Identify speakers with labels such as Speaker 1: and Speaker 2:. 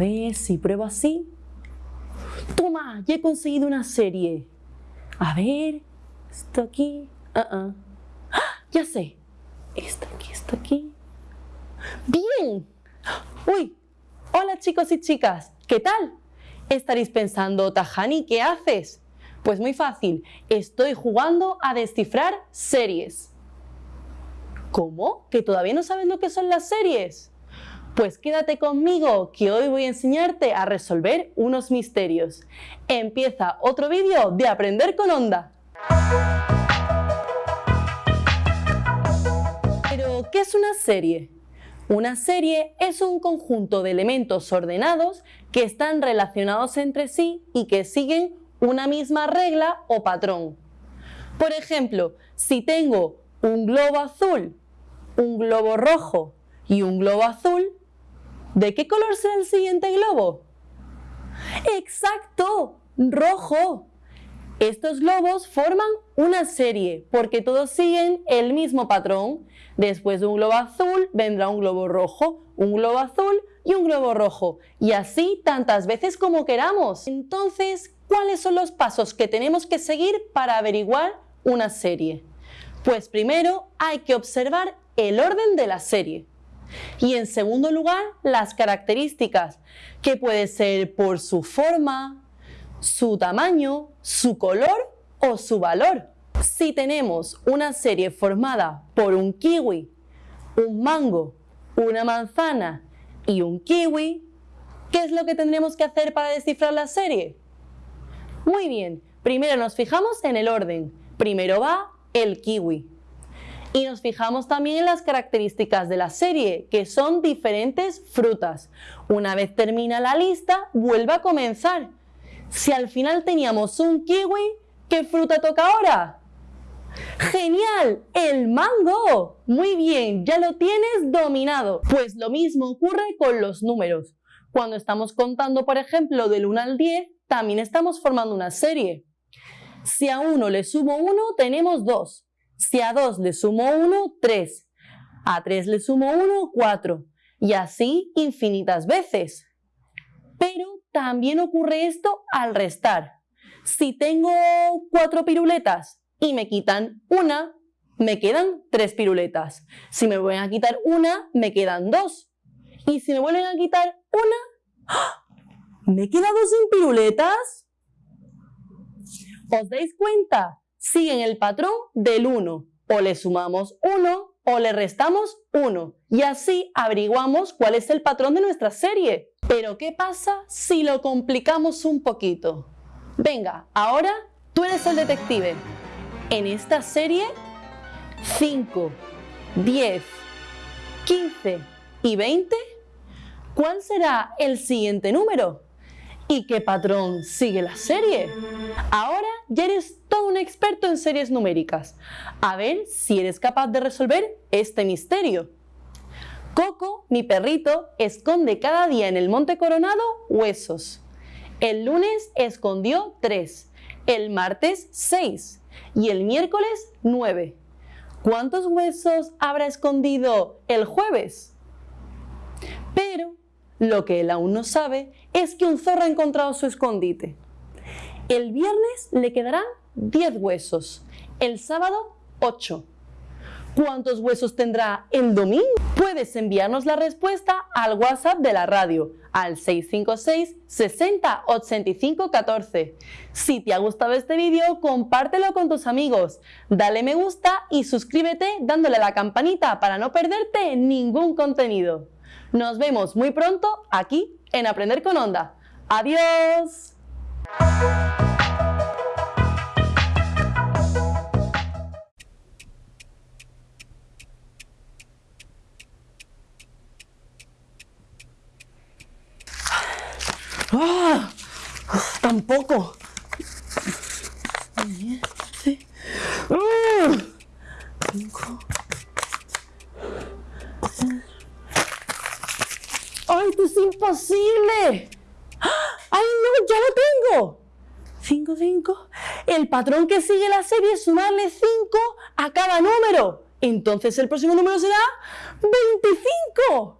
Speaker 1: ver si pruebo así. ¡Toma! Ya he conseguido una serie. A ver, esto aquí. Uh Ya sé. Esto aquí, esto aquí. ¡Bien! ¡Uy! Hola chicos y chicas, ¿qué tal? Estaréis pensando, Tajani, ¿qué haces? Pues muy fácil, estoy jugando a descifrar series. ¿Cómo? ¿Que todavía no sabes lo que son las series? Pues quédate conmigo, que hoy voy a enseñarte a resolver unos misterios. Empieza otro vídeo de Aprender con Onda. Pero, ¿qué es una serie? Una serie es un conjunto de elementos ordenados que están relacionados entre sí y que siguen una misma regla o patrón. Por ejemplo, si tengo un globo azul, un globo rojo y un globo azul, ¿de qué color será el siguiente globo? ¡Exacto! ¡Rojo! Estos globos forman una serie porque todos siguen el mismo patrón. Después de un globo azul vendrá un globo rojo, un globo azul y un globo rojo. Y así tantas veces como queramos. Entonces, ¿cuáles son los pasos que tenemos que seguir para averiguar una serie? Pues primero hay que observar el orden de la serie. Y en segundo lugar, las características, que puede ser por su forma, su tamaño, su color o su valor. Si tenemos una serie formada por un kiwi, un mango, una manzana y un kiwi, ¿qué es lo que tendremos que hacer para descifrar la serie? Muy bien, primero nos fijamos en el orden. Primero va el kiwi. Y nos fijamos también en las características de la serie, que son diferentes frutas. Una vez termina la lista, vuelve a comenzar. Si al final teníamos un kiwi, ¿qué fruta toca ahora? ¡Genial! ¡El mango! Muy bien, ya lo tienes dominado. Pues lo mismo ocurre con los números. Cuando estamos contando, por ejemplo, del 1 al 10, también estamos formando una serie. Si a 1 le sumo 1, tenemos 2. Si a 2 le sumo 1, 3. A 3 le sumo 1, 4. Y así infinitas veces. Pero también ocurre esto al restar. Si tengo cuatro piruletas y me quitan una, me quedan tres piruletas. Si me vuelven a quitar una, me quedan dos. Y si me vuelven a quitar una, ¡ah! ¿me he quedado sin piruletas? ¿Os dais cuenta? Siguen el patrón del 1. O le sumamos 1 o le restamos 1. Y así averiguamos cuál es el patrón de nuestra serie. Pero ¿qué pasa si lo complicamos un poquito? Venga, ahora tú eres el detective. En esta serie, 5, 10, 15 y 20, ¿cuál será el siguiente número? ¿Y qué patrón sigue la serie? Ahora ya eres todo un experto en series numéricas. A ver si eres capaz de resolver este misterio. Coco, mi perrito, esconde cada día en el Monte Coronado huesos. El lunes escondió tres, el martes seis y el miércoles nueve. ¿Cuántos huesos habrá escondido el jueves? Pero lo que él aún no sabe es que un zorro ha encontrado su escondite. El viernes le quedarán 10 huesos, el sábado 8 ¿Cuántos huesos tendrá el domingo? Puedes enviarnos la respuesta al WhatsApp de la radio al 656 60 85 14. Si te ha gustado este vídeo, compártelo con tus amigos, dale me gusta y suscríbete dándole la campanita para no perderte ningún contenido. Nos vemos muy pronto aquí en Aprender con Onda. ¡Adiós! ¡Ah! Tampoco. Sí. ¡Ah! Cinco. ¡Ay, esto es imposible! ¡Ay, no! ¡Ya lo tengo! 5, 5. El patrón que sigue la serie es sumarle 5 a cada número. Entonces el próximo número será 25.